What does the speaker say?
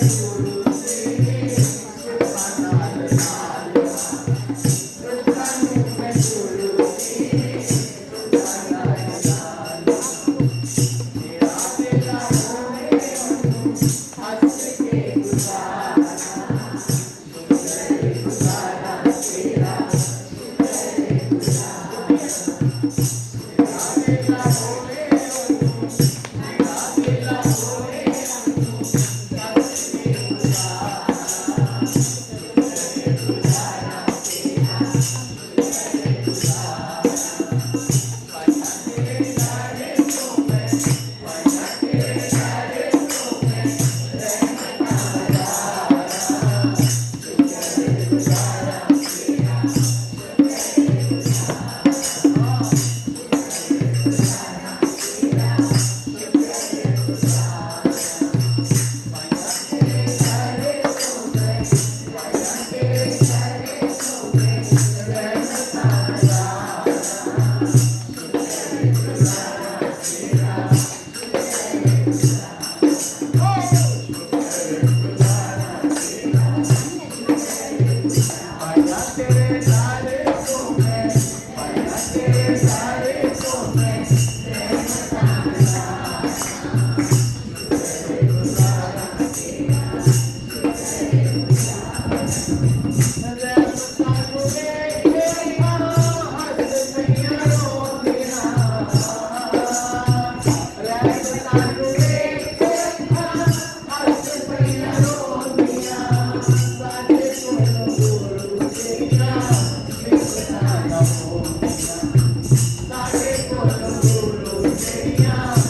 Gracias. Thank